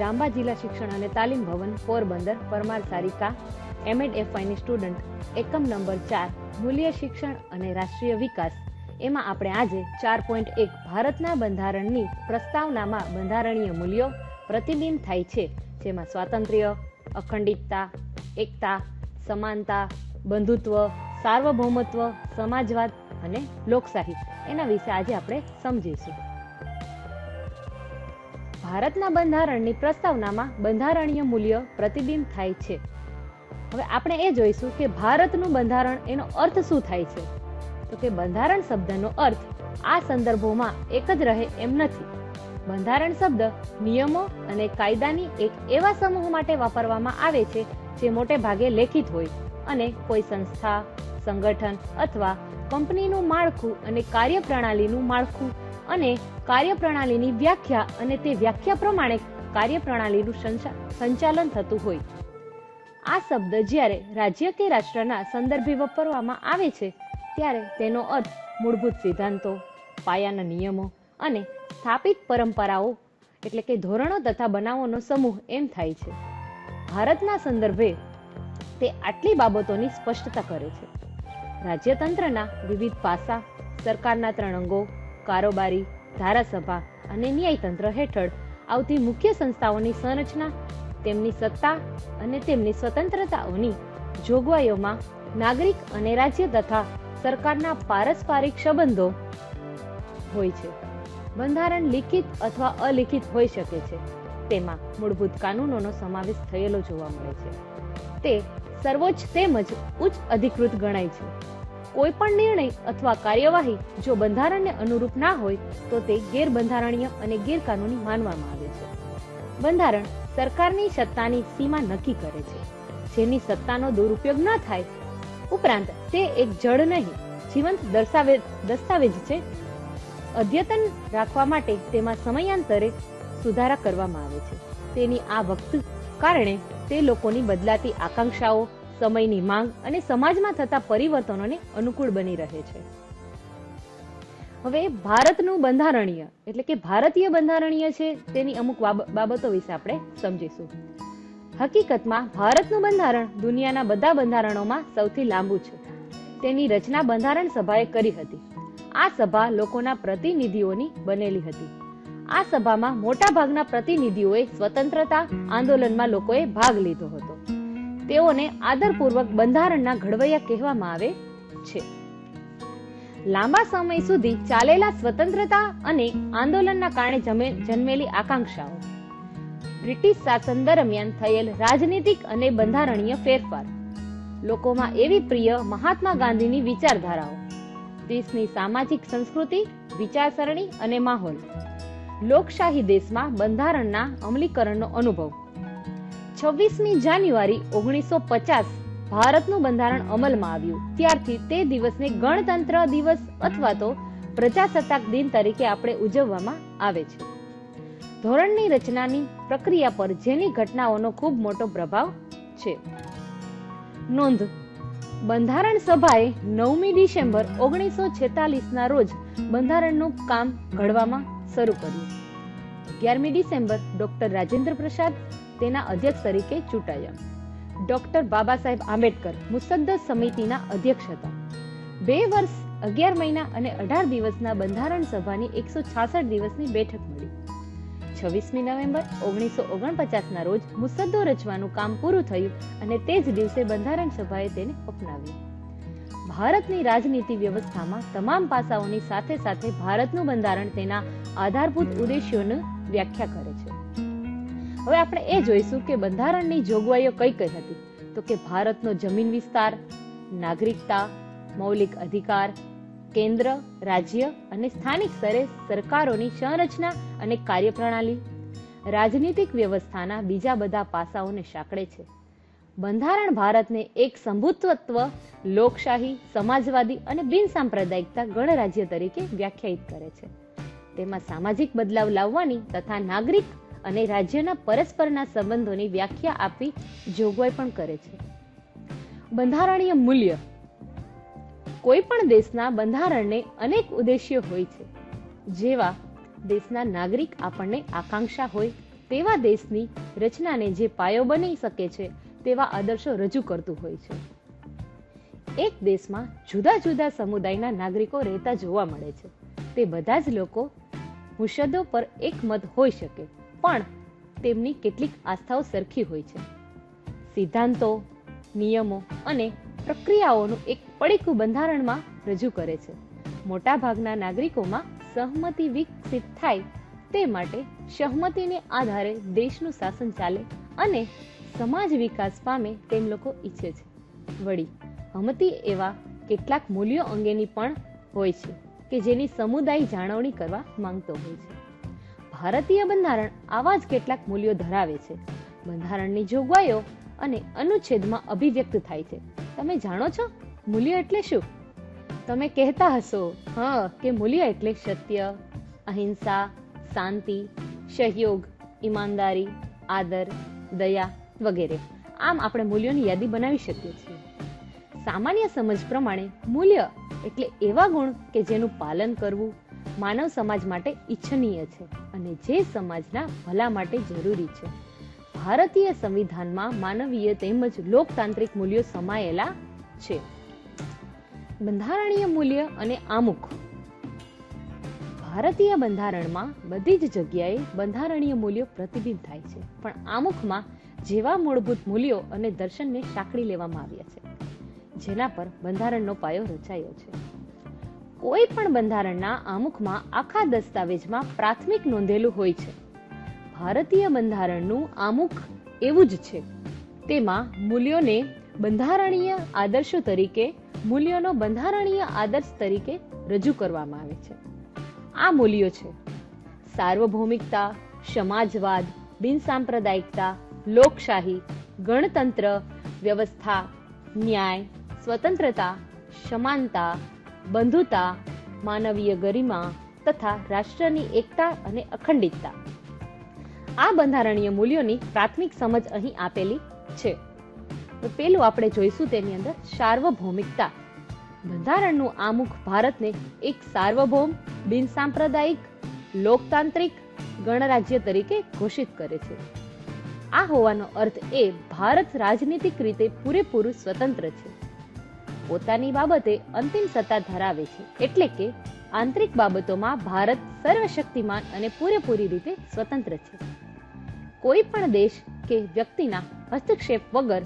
રામબા જિલ્લા શિક્ષણ અને તાલીમ ભવન, પોરબંદર, પરમાર સારિકા એમએડ એફઆઈની સ્ટુડન્ટ, એકમ નંબર ચાર, મૂલ્ય શિક્ષણ અને રાષ્ટ્રીય વિકાસ. એમાં આપણે આજે ચાર પોઈન્ટ એક ભારતના બંધારણની પ્રસ્તાવનામાં બંધારણીય મૂલ્યો પ્રતિબિંબ થાય છે, જેમાં સ્વાતંત્ર્ય, અખંડિતતા, એકતા, સમાનતા, બંધુત્વ, સાર્વભૌમત્વ, સમાજવાદ અને લોકશાહી. એના વિશે આજે આપણે સમજીશું. ભારતના બંધારણની પ્રસ્તાવનામાં બંધારણીય મૂલ્ય પ્રતિબિંબ થાય છે. હવે આપણે એ જોઈશું કે ભારતનું બંધારણ એનો અર્થ શું થાય છે. તો કે બંધારણ શબ્દનો અર્થ આ સંદર્ભોમાં એક જ રહે એમ નથી. બંધારણ શબ્દ નિયમો અને કાયદાની એક એવા સમૂહ માટે વાપરવામાં આવે છે જે મોટે ભાગે લેખિત હોય અને કોઈ સંસ્થા, સંગઠન અથવા કંપનીનું માળખું અને કાર્યપ્રણાલીનું માળખું અને કાર્યપ્રણાલીની વ્યાખ્યા અને તે વ્યાખ્યા પ્રમાણે કાર્યપ્રણાલીનું સંચા- સંચાલન થતું હોય. આ શબ્દ જ્યારે રાજ્ય કે રાષ્ટ્રના સંદર્ભે વાપરવામાં આવે છે, ત્યારે તેનો અર્થ મૂળભૂત સિદ્ધાંતો, પાયાના નિયમો અને સ્થાપિત પરંપરાઓ, એટલે કે ધોરણો તથા બનાવોનો સમૂહ એમ થાય છે. ભારતના સંદર્ભે તે આટલી બાબતોની સ્પષ્ટતા કરે છે. રાજ્યતંત્રના વિવિધ પાસા, સરકારના ત્રણ અંગો કારોબારી, ધારાસભા અને ન્યાયતંત્ર હેઠળ આવતી મુખ્ય સંસ્થાઓની સંરચના, તેમની સત્તા અને તેમની સ્વતંત્રતાઓની જોગવાઈઓમાં નાગરિક અને રાજ્ય તથા સરકારના પારસ્પરિક સંબંધો હોય છે. બંધારણ લિખિત અથવા અલિખિત હોઈ શકે છે. તેમાં મૂળભૂત કાનૂનોનો સમાવેશ થયેલો જોવા મળે છે. તે સર્વોચ્ચ તેમજ ઉચ્ચ અધિકૃત ગણાય છે. કોઈ પણ નિર્ણય અથવા કાર્યવાહી જો બંધારણને અનુરૂપ ના હોય, તો તે ગેરબંધારણીય અને ગેરકાનૂની માનવામાં આવે છે. બંધારણ સરકારની સત્તાની સીમા નક્કી કરે છે. જેની સત્તાનો દુરુપયોગ ન થાય, ઉપરાંત તે એક જળ નહીં, જીવંત દર્શાવે, દસ્તાવેજ છે. અદ્યતન રાખવા માટે તેમાં સમયાંતરે સુધારા કરવામાં આવે છે. તેની આ વખત કારણે તે લોકોની બદલાતી આકાંક્ષાઓ સમયની માંગ અને સમાજમાં થતા પરિવર્તનોને અનુકૂળ બની રહે છે. હવે ભારતનું બંધારણીય, એટલે કે ભારતીય બંધારણીય છે તેની અમુક બાબતો વિશે આપણે સમજીશું. હકીકતમાં ભારતનું બંધારણ દુનિયાના બધા બંધારણોમાં સૌથી લાંબુ છે. તેની રચના બંધારણ સભાએ કરી હતી. આ સભા લોકોના પ્રતિનિધિઓની બનેલી હતી. આ સભામાં મોટા ભાગના પ્રતિનિધિઓએ સ્વતંત્રતા આંદોલનમાં લોકોએ ભાગ લીધો હતો. તેઓને આદરપૂર્વક બંધારણના ઘડવૈયા કહેવામાં આવે છે. લાંબા સમય સુધી ચાલેલા સ્વતંત્રતા અને આંદોલનના કારણે જન્મેલી આકાંક્ષાઓ. બ્રિટિશ શાસન દરમિયાન થયેલ રાજનીતિક અને બંધારણીય ફેરફાર. લોકોમાં એવી પ્રિય મહાત્મા ગાંધીની વિચારધારાઓ. દેશની સામાજિક સંસ્કૃતિ, વિચારસરણી અને માહોલ. લોકશાહી દેશમાં બંધારણના અમલીકરણનો અનુભવ. છવ્વીસમી જાન્યુઆરી ઓગણીસો પચાસ ભારતનું બંધારણ અમલમાં આવ્યું. ત્યારથી તે દિવસને ગણતંત્ર દિવસ અથવા તો પ્રજાસત્તાક દિન તરીકે આપણે ઉજવવામાં આવે છે. ધોરણની રચનાની પ્રક્રિયા પર જેની ઘટનાઓનો ખૂબ મોટો પ્રભાવ છે. નોંધ. બંધારણ સભાએ નવમી ડિસેમ્બર ઓગણીસો છેતાલીસના રોજ બંધારણનું કામ ઘડવામાં શરૂ કર્યું. અગિયારમી ડિસેમ્બર ડોક્ટર રાજેન્દ્ર પ્રસાદ તેના અધ્યક્ષ તરીકે ચૂંટાયા. ડોક્ટર બાબા સાહેબ આંબેડકર મુસદ્દસ સમિતિના અધ્યક્ષ હતા. બે વર્ષ, અગિયાર મહિના અને અઢાર દિવસના બંધારણ સભાની એકસો છાસઠ દિવસની બેઠક મળી. છવ્વીસમી નવેમ્બર, ઓગણીસો ઓગણપચાસના રોજ મુસદ્દો રચવાનું કામ પૂરું થયું અને તે જ દિવસે બંધારણ સભાએ તેને અપનાવ્યું. ભારતની રાજનીતિ વ્યવસ્થામાં તમામ પાસાઓની સાથે સાથે ભારતનું બંધારણ તેના આધારભૂત ઉદ્દેશ્યોની વ્યાખ્યા કરે છે. હવે આપણે એ જોઈશું કે બંધારણની જોગવાઈઓ કઈ કઈ હતી. તો કે ભારતનો જમીન વિસ્તાર, નાગરિકતા, મૌલિક અધિકાર, કેન્દ્ર, રાજ્ય અને સ્થાનિક સ્તરે સરકારોની સંરચના અને કાર્યપ્રણાલી. રાજનીતિક વ્યવસ્થાના બીજા બધા પાસાઓને સાંકળે છે. બંધારણ ભારતને એક સંભુત્વત્વ, લોકશાહી, સમાજવાદી અને બિન સાંપ્રદાયિકતા ગણરાજ્ય તરીકે વ્યાખ્યાયિત કરે છે. તેમાં સામાજિક બદલાવ લાવવાની તથા નાગરિક અને રાજ્યના પરસ્પરના સંબંધોની વ્યાખ્યા આપી જોગવાઈ પણ કરે છે. બંધારણીય મૂલ્ય. કોઈ પણ દેશના બંધારણને અનેક ઉદ્દેશ્ય હોય છે. જેવા દેશના નાગરિક આપણને આકાંક્ષા હોય, તેવા દેશની રચનાને જે પાયો બની શકે છે, તેવા આદર્શો રજૂ કરતું હોય છે. એક દેશમાં જુદા જુદા સમુદાયના નાગરિકો રહેતા જોવા મળે છે. તે બધા જ લોકો મુસદ્દો પર એકમત હોઈ શકે. પણ તેમની કેટલીક આસ્થાઓ સરખી હોય છે. સિદ્ધાંતો, નિયમો અને પ્રક્રિયાઓનું એક પડીકું બંધારણમાં રજૂ કરે છે. મોટાભાગના નાગરિકોમાં સહમતિ વિકસિત થાય તે માટે સહમતિને આધારે દેશનું શાસન ચાલે અને સમાજ વિકાસ પામે તેમ લોકો ઈચ્છે છે. વળી, હમતી એવા કેટલાક મૂલ્યો અંગેની પણ હોય છે કે જેની સમુદાય જાળવણી કરવા માંગતો હોય છે. ભારતીય બંધારણ આવા જ કેટલાક મૂલ્યો ધરાવે છે. બંધારણની જોગવાઈઓ અને અનુચ્છેદમાં અભિવ્યક્ત થાય છે. તમે જાણો છો? મૂલ્ય એટલે શું? તમે કહેતા હશો, હા, કે મૂલ્ય એટલે સત્ય, અહિંસા, શાંતિ, સહયોગ, ઈમાનદારી, આદર, દયા વગેરે. આમ આપણે મૂલ્યોની યાદી બનાવી શકીએ છીએ. સામાન્ય સમજ પ્રમાણે, મૂલ્ય એટલે એવા ગુણ કે જેનું પાલન કરવું માનવ સમાજ માટે ઈચ્છનીય છે. અને જે સમાજના ભલા માટે જરૂરી છે. ભારતીય સંવિધાનમાં માનવીય તેમજ લોકતાંત્રિક મૂલ્યો સમાયેલા છે. બંધારણીય મૂલ્ય અને આમુખ. ભારતીય બંધારણમાં બધી જ જગ્યાએ બંધારણીય મૂલ્યો પ્રતિબિંબ થાય છે, પણ આમુખમાં જેવા મૂળભૂત મૂલ્યો અને દર્શનને સાંકળી લેવામાં આવ્યા છે, જેના પર બંધારણનો પાયો રચાયો છે. કોઈ પણ બંધારણના આમુખમાં આખા દસ્તાવેજમાં પ્રાથમિક નોંધેલું હોય છે. ભારતીય બંધારણનું આમુખ એવું જ છે. તેમાં મૂલ્યોને બંધારણીય આદર્શો તરીકે, મૂલ્યોનો બંધારણીય આદર્શ તરીકે રજૂ કરવામાં આવે છે. આ મૂલ્યો છે. સાર્વભૌમિકતા, સમાજવાદ, બિનસાંપ્રદાયિકતા, લોકશાહી, ગણતંત્ર, વ્યવસ્થા, ન્યાય, સ્વતંત્રતા, સમાનતા બંધુતા, માનવીય ગરિમા તથા રાષ્ટ્રની એકતા અને અખંડિતતા. આ બંધારણીય મૂલ્યોની પ્રાથમિક સમજ અહીં આપેલી છે. તો પેલું આપણે જોઈશું તેની અંદર સાર્વભૌમિકતા. બંધારણનું આમુખ ભારતને એક સાર્વભૌમ, બિનસાંપ્રદાયિક, લોકતાંત્રિક ગણરાજ્ય તરીકે ઘોષિત કરે છે. આ હોવાનો અર્થ એ ભારત રાજનીતિક રીતે પૂરેપૂરું સ્વતંત્ર છે. પોતાની બાબતે અંતિમ સત્તા ધરાવે છે. એટલે કે આંતરિક બાબતોમાં ભારત સર્વશક્તિમાન અને પૂરેપૂરી રીતે સ્વતંત્ર છે. કોઈ પણ દેશ કે વ્યક્તિના હસ્તક્ષેપ વગર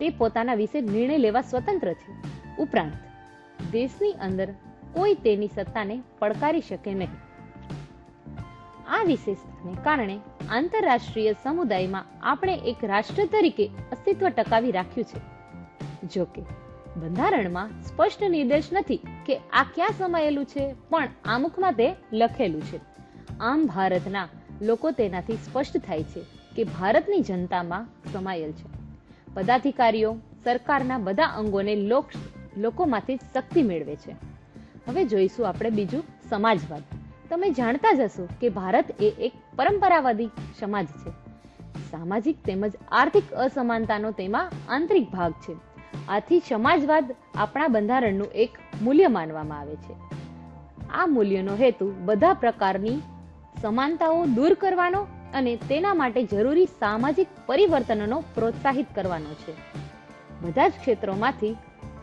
તે પોતાના વિશે નિર્ણય લેવા સ્વતંત્ર છે. ઉપરાંત, દેશની અંદર કોઈ તેની સત્તાને પડકારી શકે નહીં. આ વિશેષતાને કારણે આંતરરાષ્ટ્રીય સમુદાયમાં આપણે એક રાષ્ટ્ર તરીકે અસ્તિત્વ ટકાવી રાખ્યું છે. જોકે બંધારણમાં સ્પષ્ટ નિર્દેશ નથી કે આ ક્યાં સમાયેલું છે, પણ આમુખમાં તે લખેલું છે. આમ ભારતના લોકો તેનાથી સ્પષ્ટ થાય છે કે ભારતની જનતામાં સમાયેલ છે. પદાધિકારીઓ સરકારના બધા અંગોને લોક, લોકોમાંથી શક્તિ મેળવે છે. હવે જોઈશું આપણે બીજું સમાજવાદ. તમે જાણતા જ હશો કે ભારત એ એક પરંપરાવાદી સમાજ છે. સામાજિક તેમજ આર્થિક અસમાનતાનો તેમાં આંતરિક ભાગ છે. આથી સમાજવાદ આપણા બંધારણનું એક મૂલ્ય માનવામાં આવે છે. આ મૂલ્યનો હેતુ બધા પ્રકારની સમાનતાઓ દૂર કરવાનો અને તેના માટે જરૂરી સામાજિક પરિવર્તનોનો પ્રોત્સાહિત કરવાનો છે. બધા જ ક્ષેત્રોમાંથી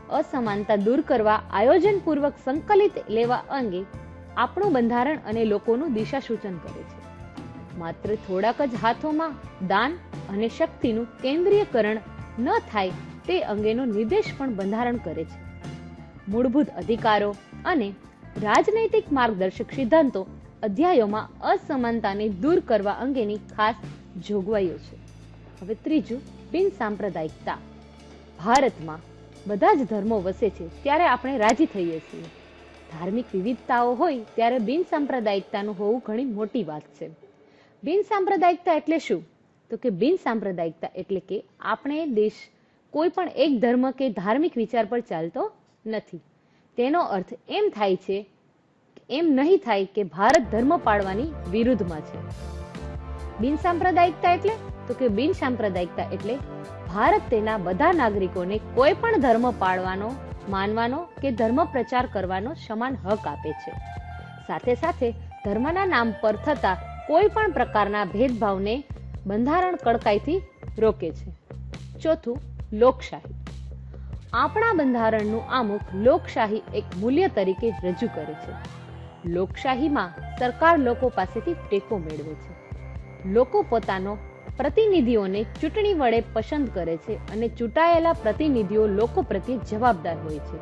અસમાનતા દૂર કરવા આયોજનપૂર્વક સંકલિત લેવા અંગે આપણું બંધારણ અને લોકોનું દિશા સૂચન કરે છે. માત્ર થોડાક જ હાથોમાં દાન અને શક્તિનું કેન્દ્રીયકરણ ન થાય તે અંગેનો નિર્દેશ પણ બંધારણ કરે છે. મૂળભૂત અધિકારો અને રાજનૈતિક માર્ગદર્શક સિદ્ધાંતો અધ્યાયોમાં અસમાનતાને દૂર કરવા અંગેની ખાસ જોગવાઈઓ છે. હવે ત્રીજું, બિન સાંપ્રદાયિકતા. ભારતમાં બધા જ ધર્મો વસે છે ત્યારે આપણે રાજી થઈએ છીએ. ધાર્મિક વિવિધતાઓ હોય ત્યારે બિન સાંપ્રદાયિકતાનું હોવું ઘણી મોટી વાત છે. બિન સાંપ્રદાયિકતા એટલે શું? તો કે બિન સાંપ્રદાયિકતા એટલે કે આપણે દેશ કોઈ પણ એક ધર્મ કે ધાર્મિક વિચાર પર ચાલતો નથી. તેનો અર્થ એમ થાય છે એમ નહીં થાય કે ભારત ધર્મ પાળવાની વિરુદ્ધમાં છે. બિન સાંપ્રદાયિકતા એટલે? તો કે બિન સાંપ્રદાયિકતા એટલે ભારત તેના બધા નાગરિકોને કોઈ પણ ધર્મ પાળવાનો, માનવાનો કે ધર્મ પ્રચાર કરવાનો સમાન હક આપે છે. સાથે સાથે ધર્મના નામ પર થતા કોઈ પણ પ્રકારના ભેદભાવને બંધારણ કડકાઈથી રોકે છે. ચોથું લોકશાહી. આપણા બંધારણનું આમુખ લોકશાહી એક મૂલ્ય તરીકે રજૂ કરે છે. લોકશાહીમાં સરકાર લોકો પાસેથી ટેકો મેળવે છે. લોકો પોતાનો પ્રતિનિધિઓને ચૂંટણી વડે પસંદ કરે છે અને ચૂંટાયેલા પ્રતિનિધિઓ લોકો પ્રત્યે જવાબદાર હોય છે.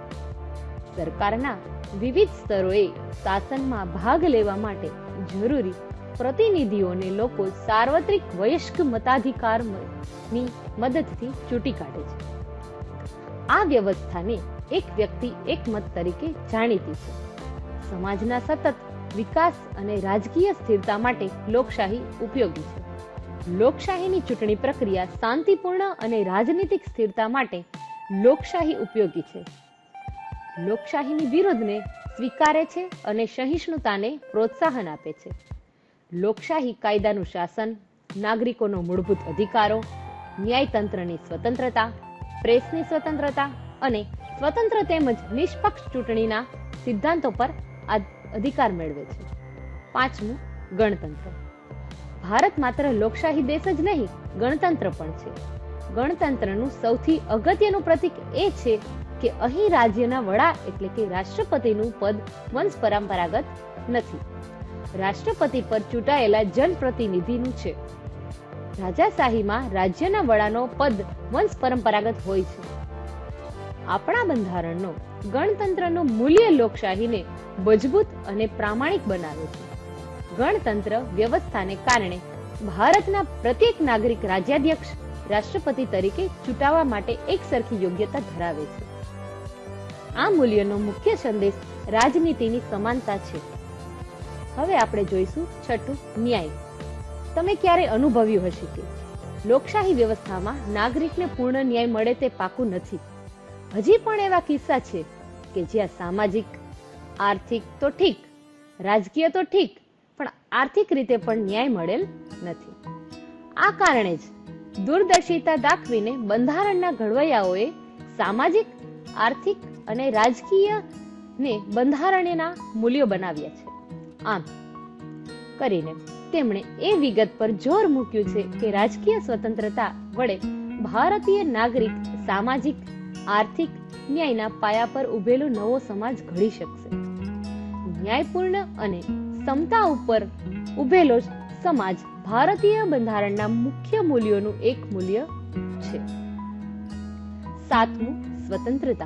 સરકારના વિવિધ સ્તરોએ શાસનમાં ભાગ લેવા માટે જરૂરી પ્રતિનિધિઓને લોકો સાર્વત્રિક વયસ્ક મતાધિકારની મદદથી ચૂંટી કાઢે છે. આ વ્યવસ્થાને એક વ્યક્તિ એક મત તરીકે જાણીતી છે. સમાજના સતત વિકાસ અને રાજકીય સ્થિરતા માટે લોકશાહી ઉપયોગી છે. લોકશાહીની ચૂંટણી પ્રક્રિયા શાંતિપૂર્ણ અને રાજનીતિક સ્થિરતા માટે લોકશાહી ઉપયોગી છે. લોકશાહીની વિરુદ્ધને સ્વીકારે છે અને સહિષ્ણુતાને પ્રોત્સાહન આપે છે. લોકશાહી કાયદાનું શાસન, નાગરિકોનો મૂળભૂત અધિકારો ન્યાયતંત્રની સ્વતંત્રતા, પ્રેસની સ્વતંત્રતા અને સ્વતંત્ર તેમજ નિષ્પક્ષ ચૂંટણીના સિદ્ધાંતો પર અધિકાર મેળવે છે. પાંચમું, ગણતંત્ર. ભારત માત્ર લોકશાહી દેશ જ નહીં, ગણતંત્ર પણ છે. ગણતંત્રનું સૌથી અગત્યનું પ્રતીક એ છે કે અહીં રાજ્યના વડા એટલે કે રાષ્ટ્રપતિનું પદ વંશ પરંપરાગત નથી. રાષ્ટ્રપતિ પર ચૂંટાયેલા જનપ્રતિનિધિનું છે. રાજાશાહીમાં રાજ્યના વડાનો પદ વંશ પરંપરાગત હોય છે. આપણા બંધારણનો, ગણતંત્રનો મૂલ્ય લોકશાહીને મજબૂત અને પ્રામાણિક બનાવે છે. ગણતંત્ર વ્યવસ્થાને કારણે ભારતના પ્રત્યેક નાગરિક રાજ્યાધ્યક્ષ, રાષ્ટ્રપતિ તરીકે ચૂંટાવા માટે એક સરખી યોગ્યતા ધરાવે છે. આ મૂલ્યનો મુખ્ય સંદેશ રાજનીતિની સમાનતા છે. હવે આપણે જોઈશું છઠ્ઠું ન્યાય. તમે ક્યારે અનુભવ્યું હશે કે લોકશાહી વ્યવસ્થામાં નાગરિકને પૂર્ણ ન્યાય મળે તે પાકું નથી. હજી પણ એવા કિસ્સા છે કે જ્યાં સામાજિક, આર્થિક તો ઠીક, રાજકીય તો ઠીક, પણ આર્થિક રીતે પણ ન્યાય મળેલ નથી. આ કારણે જ દૂરદર્શિતા દાખવીને બંધારણના ઘડવૈયાઓએ સામાજિક, આર્થિક અને રાજકીય ને બંધારણના મૂલ્યો બનાવ્યા છે. આમ કરીને તેમણે એ વિગત પર જોર મૂક્યું છે કે રાજકીય સ્વતંત્રતા વડે ભારતીય નાગરિક સામાજિક, આર્થિક, ન્યાયના પાયા પર ઉભેલો નવો સમાજ ઘડી શકશે. ન્યાયપૂર્ણ અને સમતા ઉપર ઉભેલો સમાજ ભારતીય બંધારણના મુખ્ય મૂલ્યોનું એક મૂલ્ય છે. સાતમું, સ્વતંત્રતા.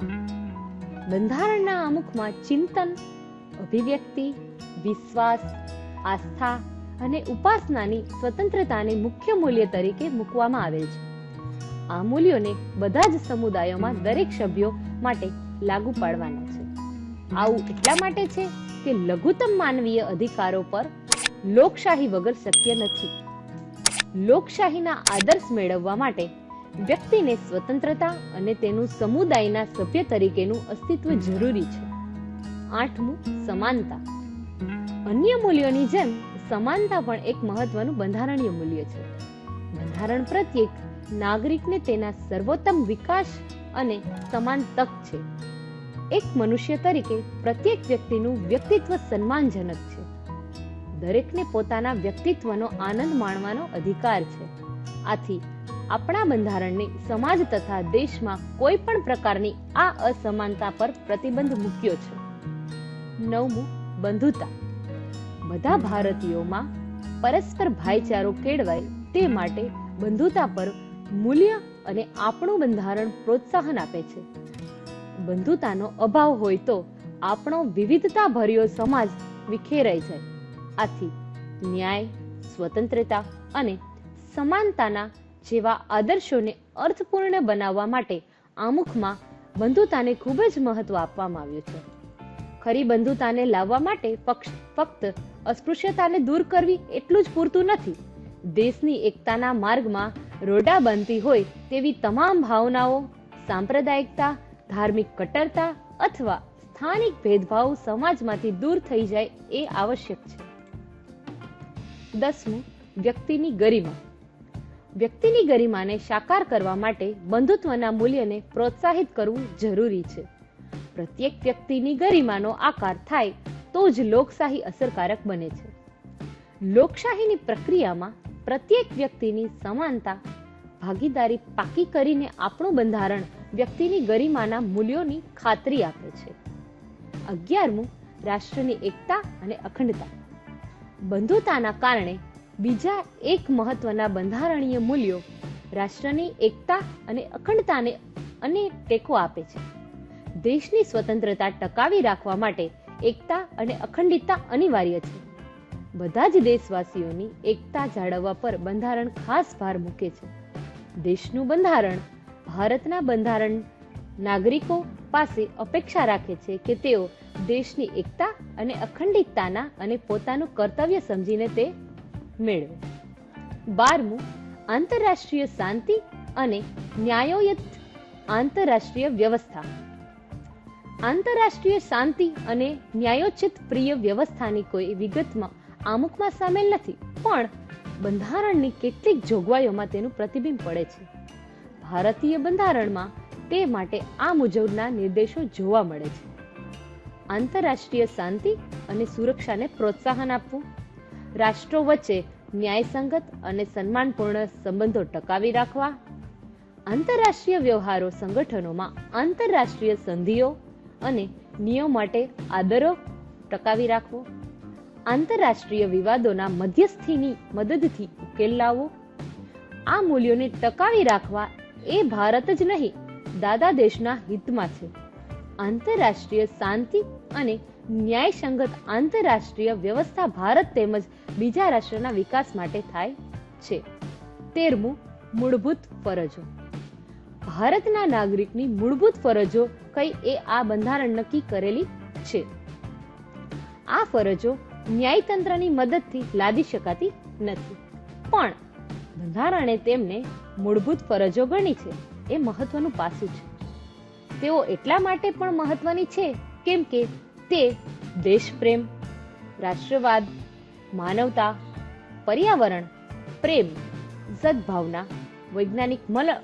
બંધારણના અમુકમાં ચિંતન, અભિવ્યક્તિ, વિશ્વાસ, આસ્થા અને ઉપાસનાની સ્વતંત્રતાને મુખ્ય મૂલ્ય તરીકે મૂકવામાં આવેલ છે. આ મૂલ્યોને બધા જ સમુદાયોમાં દરેક સભ્યો માટે લાગુ પાડવાના છે. આવું એટલા માટે છે કે લઘુત્તમ માનવીય અધિકારો પર લોકશાહી વગર શક્ય નથી. લોકશાહીના આદર્શ મેળવવા માટે વ્યક્તિને સ્વતંત્રતા અને તેનું સમુદાયના સભ્ય તરીકેનું અસ્તિત્વ જરૂરી છે. આઠમું સમાનતા. અન્ય મૂલ્યોની જેમ સમાનતા પણ એક મહત્વનું બંધારણીય મૂલ્ય છે. બંધારણ પ્રત્યેક નાગરિકને તેના સર્વોત્તમ વિકાસ અને સમાન તક છે. એક મનુષ્ય તરીકે પ્રત્યેક વ્યક્તિનું વ્યક્તિત્વ સન્માનજનક છે. દરેકને પોતાના વ્યક્તિત્વનો આનંદ માણવાનો અધિકાર છે. આથી આપણા બંધારણને સમાજ તથા દેશમાં કોઈ પણ પ્રકારની આ અસમાનતા પર પ્રતિબંધ મૂક્યો છે. નવમું, બંધુતા. બધા ભારતીયોમાં પરસ્પર ભાઈચારો કેળવાય તે માટે બંધુતા પર મૂલ્ય અને આપણું બંધારણ પ્રોત્સાહન આપે છે. બંધુતાનો અભાવ હોય તો આપણો વિવિધતા ભર્યો સમાજ વિખેરાઈ જાય. આથી ન્યાય, સ્વતંત્રતા અને સમાનતાના જેવા આદર્શોને અર્થપૂર્ણ બનાવવા માટે આમુખમાં બંધુતાને ખૂબ જ મહત્વ આપવામાં આવ્યું છે. ખરી બંધુતાને લાવવા માટે ફક્ત અસ્પૃશ્યતાને દૂર કરવી એટલું જ પૂરતું નથી. દેશની એકતાના માર્ગમાં રોડા બનતી હોય તેવી તમામ ભાવનાઓ, સાંપ્રદાયિકતા, ધાર્મિક કટ્ટરતા અથવા સ્થાનિક ભેદભાવ સમાજમાંથી દૂર થઈ જાય એ આવશ્યક છે. દસમું, વ્યક્તિની ગરિમા. વ્યક્તિની ગરિમાને સાકાર કરવા માટે બંધુત્વના મૂલ્યને પ્રોત્સાહિત કરવું જરૂરી છે. પ્રત્યેક વ્યક્તિની ગરિમાનો આકાર થાય તો જ લોકશાહી અસરકારક બને છે. લોકશાહીની પ્રક્રિયામાં પ્રત્યેક વ્યક્તિની સમાનતા, ભાગીદારી પાકી કરીને આપણું બંધારણ વ્યક્તિની ગરિમાના મૂલ્યોની ખાતરી આપે છે. અગિયારમું, રાષ્ટ્રની એકતા અને અખંડતા. બંધુતાના કારણે બીજા એક મહત્વના બંધારણીય મૂલ્યો રાષ્ટ્રની એકતા અને અખંડતાને અને ટેકો આપે છે. દેશની સ્વતંત્રતા ટકાવી રાખવા માટે એકતા અને અખંડિતતા અનિવાર્ય છે. બધા જ દેશવાસીઓની એકતા જાળવવા પર બંધારણ ખાસ ભાર મૂકે છે. દેશનું બંધારણ, ભારતના બંધારણ નાગરિકો પાસે અપેક્ષા રાખે છે કે તેઓ દેશની એકતા અને અખંડિતતાના અને પોતાનું કર્તવ્ય સમજીને તે મેળવે. બારમું, આંતરરાષ્ટ્રીય શાંતિ અને ન્યાયોયત આંતરરાષ્ટ્રીય વ્યવસ્થા. આંતરરાષ્ટ્રીય શાંતિ અને ન્યાયોચિત પ્રિય વ્યવસ્થાની કોઈ વિગતમાં આમુખમાં સામેલ નથી, પણ બંધારણની કેટલીક જોગવાઈઓમાં તેનું પ્રતિબિંબ પડે છે. ભારતીય બંધારણમાં તે માટે આ મુજબના નિર્દેશો જોવા મળે છે. આંતરરાષ્ટ્રીય શાંતિ અને સુરક્ષાને પ્રોત્સાહન આપવું, રાષ્ટ્રો વચ્ચે ન્યાયસંગત અને સન્માનપૂર્ણ સંબંધો ટકાવી રાખવા, આંતરરાષ્ટ્રીય વ્યવહારો સંગઠનોમાં આંતરરાષ્ટ્રીય સંધિઓ અને નિયમ માટે આદરો ટકાવી રાખવો. આંતરરાષ્ટ્રીય વિવાદોના મધ્યસ્થીની મદદથી ઉકેલ લાવવો. આ મૂલ્યોને ટકાવી રાખવા એ ભારત જ નહીં, દાદા દેશના હિતમાં છે. આંતરરાષ્ટ્રીય શાંતિ અને ન્યાયસંગત આંતરરાષ્ટ્રીય વ્યવસ્થા ભારત તેમજ બીજા રાષ્ટ્રના વિકાસ માટે થાય છે. તેરમું મૂળભૂત ફરજો. ભારતના નાગરિકની મૂળભૂત ફરજો કઈ એ આ બંધારણ નક્કી કરેલી છે. આ ફરજો ન્યાયતંત્રની મદદથી લાદી શકાતી નથી. પણ બંધારણે તેમને મૂળભૂત ફરજો ગણી છે. એ મહત્વનું પાસું છે. તેઓ એટલા માટે પણ મહત્વની છે કેમ કે તે દેશપ્રેમ, રાષ્ટ્રવાદ, માનવતા, પર્યાવરણ, પ્રેમ, સદભાવના, વૈજ્ઞાનિક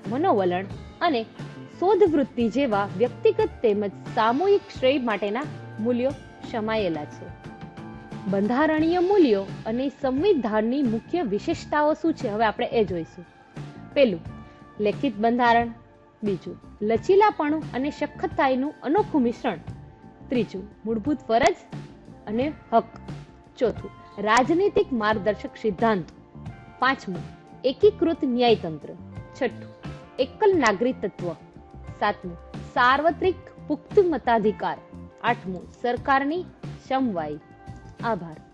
મનોવલણ અને શોધ વૃત્તિ જેવા વ્યક્તિગત તેમજ સામૂહિક શ્રેય માટેના મૂલ્યો સમાયેલા છે. બંધારણીય મૂલ્યો અને સંવિધાનની મુખ્ય વિશેષતાઓ શું છે? હવે આપણે એ જોઈશું. પેલું લેખિત બંધારણ. બીજું, લચીલાપણું અને સખતાઈનું અનોખું મિશ્રણ. ત્રીજું, મૂળભૂત ફરજ અને હક. ચોથું, રાજનીતિક માર્ગદર્શક સિદ્ધાંત. પાંચમું, એકીકૃત ન્યાયતંત્ર. છઠ્ઠું એકલ નાગરિકત્વ સાતમું સાર્વત્રિક પુખ્ત મતાધિકાર. આઠમું સરકારની સમવાય. આભાર.